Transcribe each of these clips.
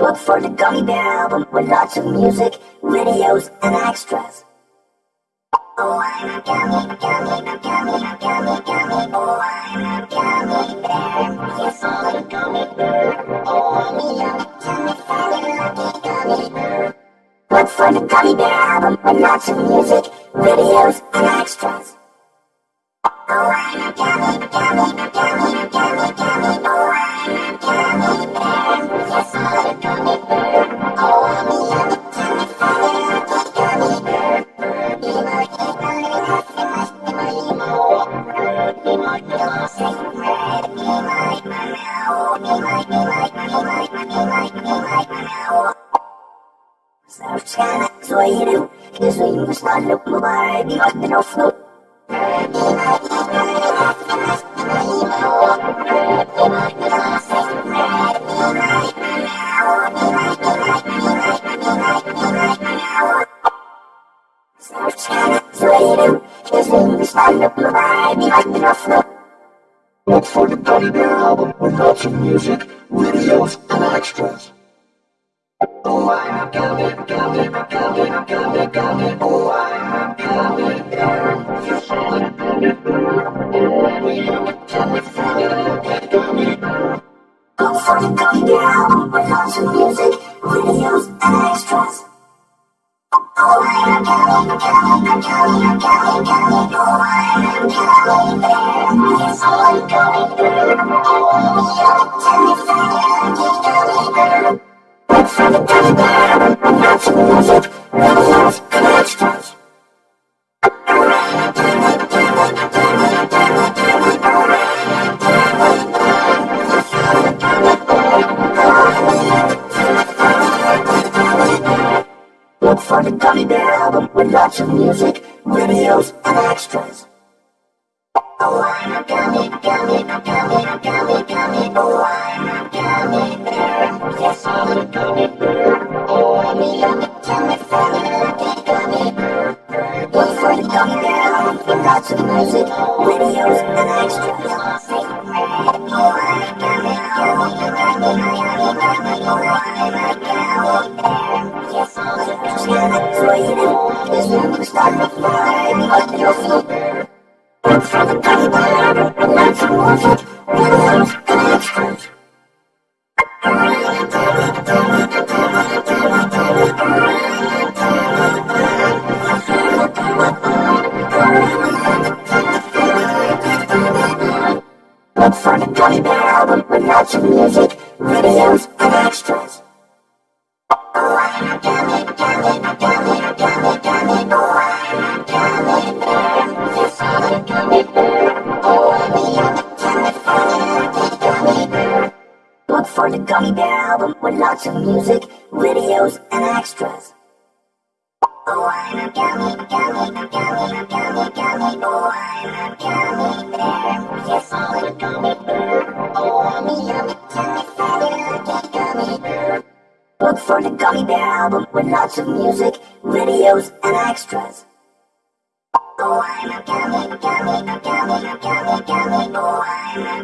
Look for the Gummy Bear album with lots of music, videos, and extras. Oh, I'm a gummy, gummy, gummy, gummy, gummy. Oh, I'm a gummy bear. Yes, I'm a gummy bear. Oh, I'm a like my meow. Be like, be like, be like, the nofloot. He might be like, be like my. Zawsze na złoilu, kiedy im Look for the Gummy Bear album with lots of music, videos, and extras. Oh, I'm a gummy, gummy, gummy, gummy, gummy. Oh, I'm a gummy bear. I'm gummy bear. Oh, I'm a funny, lucky gummy bear. Look for the Gummy Bear album with lots of music, videos, and. Look for music, of music, videos, and extras. Oh, I'm a gummy, gummy, gummy, gummy, gummy. Oh, I'm a gummy bear. Yes, I'm a gummy bear. Oh, I'm a yummy, tummy, funny, lucky gummy bear. Look for the Gummy Bear with lots of music, videos, and extras. Look for the Gummy Bear album with lots of music, videos, and extras. Oh, album with lots of music, videos, and extras. Oh, I'm a gummy, gummy, gummy, gummy, gummy. Oh, I'm a gummy bear. Yes, I'm a gummy bear. Oh, I'm a yummy, tummy, funny, lucky gummy bear. Look for the Gummy Bear album with lots of music, videos, and extras. Oh, I'm a gummy, gummy, gummy, gummy, gummy. Oh, I'm a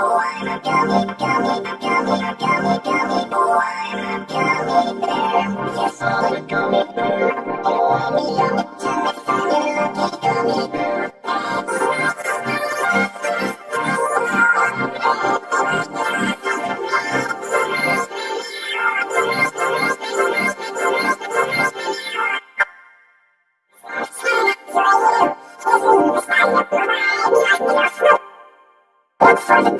Oh, I'm a gummy. Oh, bear. Yes, I'm a gummy bear. Oh, I'm a yummy, tummy,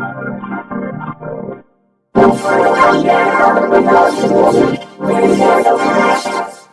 and extras.